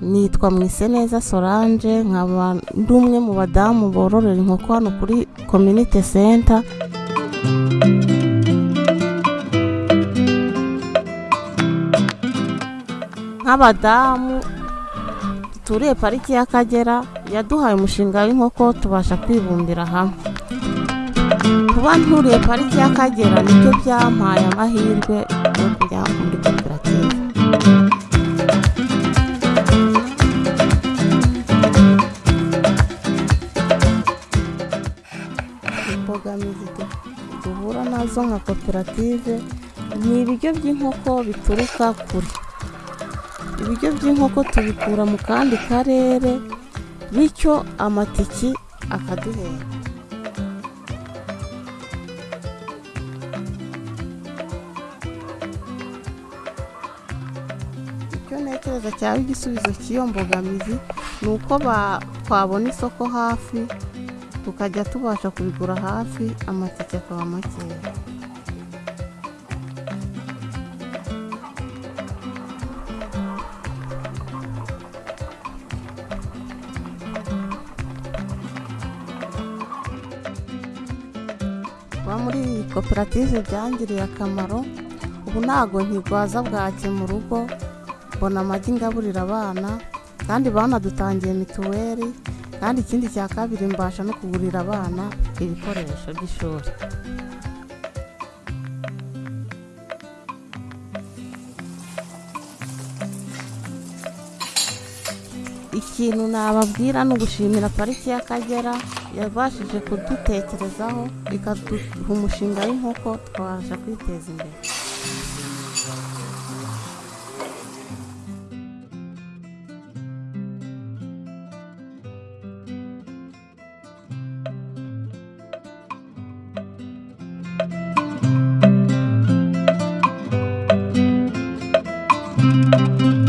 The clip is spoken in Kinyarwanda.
nitwa Mwiseneza Solange nkaba ndi umwe mu badamu bororera inkoko hano kuri community center. Nk'abadamu duturiye pariki y'Akagera yaduhaye umushinga w'inkoko tubasha kwibumbira hamwe. Kuba nturiye pariki y'Akagera ni byo byampaye amahirwe yo kujya muri imbogamizi du- duhura na zo nka koperative ni ibiryo by'inkoko bituruka kure. Ibiryo by'inkoko tubikura mu kandi karere bityo amatiki akaduhera. Icyo ntekereza cyaba igisubizo cy'iyo mbogamizi ni uko twabona isoko hafi tukajya tubasha kubigura hafi amatike akaba makeya. Kuba muri iyi koperative byangiriye akamaro ubu ntago nkigwaza bwake mu rugo mbona amagi ngaburira abana kandi banadutangiye mituweli kandi ikindi cya kabiri mbasha no kugurira abana ibikoresho by'ishuri. Ikintu nababwira ni ugushimira pariki y'akagera yabashije kudutekerezaho ikaduha umushinga w'inkoko twabasha kwiteza imbere. Música